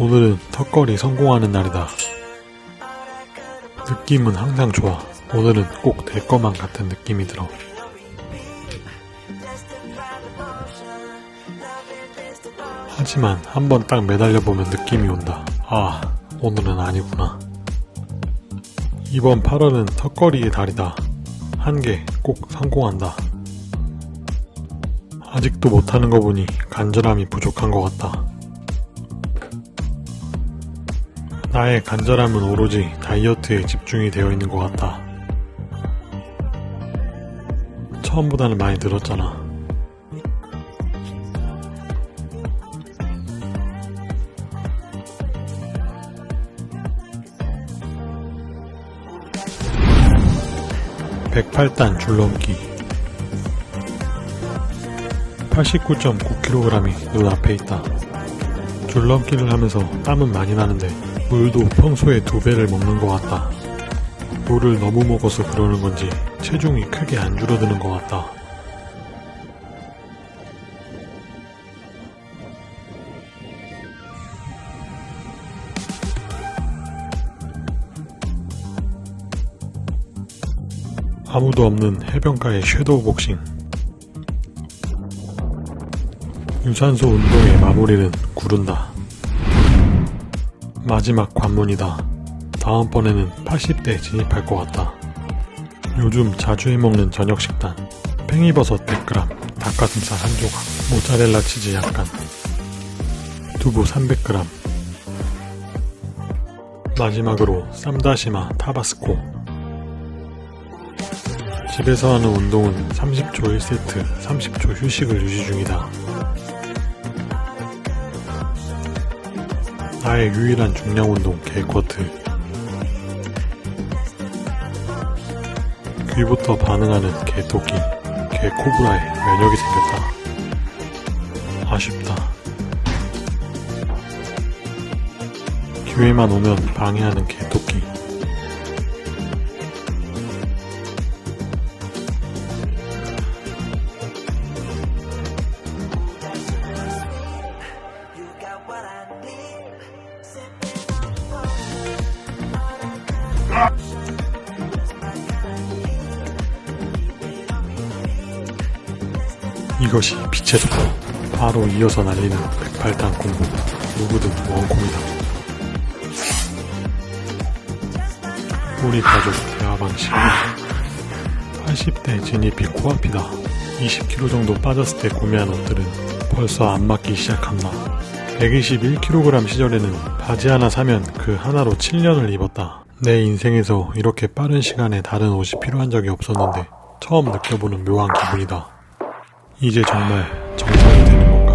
오늘은 턱걸이 성공하는 날이다. 느낌은 항상 좋아. 오늘은 꼭내 것만 같은 느낌이 들어. 하지만 한번 딱 매달려 보면 느낌이 온다. 아, 오늘은 아니구나. 이번 8월은 턱걸이의 달이다. 한 개 꼭 성공한다. 아직도 못하는 거 보니 간절함이 부족한 것 같다. 나의 간절함은 오로지 다이어트에 집중이 되어 있는 것 같다. 처음보다는 많이 늘었잖아. (108단) 줄넘기 89.9kg이 눈앞에 있다. 줄넘기를 하면서 땀은 많이 나는데 물도 평소에 두 배를 먹는 것 같다. 물을 너무 먹어서 그러는 건지 체중이 크게 안 줄어드는 것 같다. 아무도 없는 해변가의 섀도우 복싱. 유산소 운동의 마무리는 구른다. 마지막 관문이다. 다음번에는 80대 진입할 것 같다. 요즘 자주 해먹는 저녁 식단. 팽이버섯 100g, 닭가슴살 한 조각, 모짜렐라 치즈 약간, 두부 300g. 마지막으로 쌈다시마 타바스코. 집에서 하는 운동은 30초 1세트, 30초 휴식을 유지 중이다. 나의 유일한 중량 운동 개쿼트. 귀부터 반응하는 개토끼 개코브라의 면역이 생겼다. 아쉽다. 기회만 오면 방해하는 개토끼 이것이 빛의 속도 바로 이어서 날리는 108단 공부 누구든 원콤이다. 우리 가족 대화 방식 80대 진입이 코앞이다. 20kg 정도 빠졌을 때 구매한 옷들은 벌써 안 맞기 시작한다 121kg 시절에는 바지 하나 사면 그 하나로 7년을 입었다. 내 인생에서 이렇게 빠른 시간에 다른 옷이 필요한 적이 없었는데 처음 느껴보는 묘한 기분이다. 이제 정말 정상이 되는 건가?